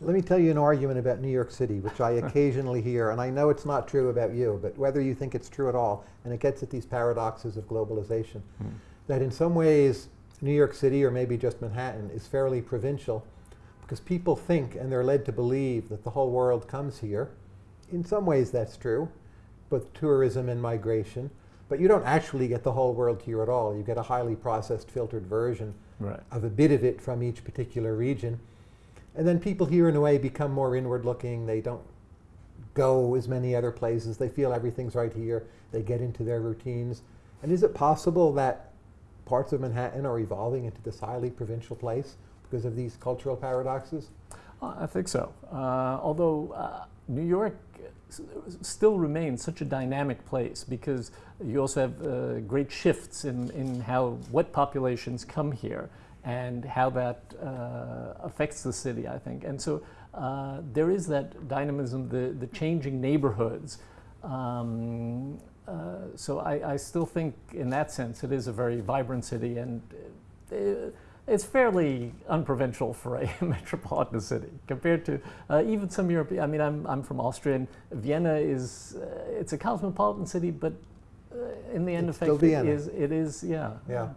Let me tell you an argument about New York City, which I occasionally hear, and I know it's not true about you, but whether you think it's true at all, and it gets at these paradoxes of globalization, hmm. that in some ways, New York City, or maybe just Manhattan, is fairly provincial because people think and they're led to believe that the whole world comes here. In some ways, that's true, both tourism and migration. But you don't actually get the whole world here at all. You get a highly processed, filtered version Right. of a bit of it from each particular region. And then people here, in a way, become more inward looking. They don't go as many other places. They feel everything's right here. They get into their routines. And is it possible that parts of Manhattan are evolving into this highly provincial place because of these cultural paradoxes? Uh, I think so. Uh, although uh, New York still remains such a dynamic place because you also have uh, great shifts in, in how what populations come here and how that uh, affects the city, I think. And so uh, there is that dynamism, the, the changing neighborhoods. Um, uh, so I, I still think, in that sense, it is a very vibrant city, and uh, it's fairly unprovincial for a metropolitan city compared to uh, even some European. I mean, I'm, I'm from Austria, and Vienna is uh, it's a cosmopolitan city, but uh, in the end It's effect, it is it is yeah. Yeah.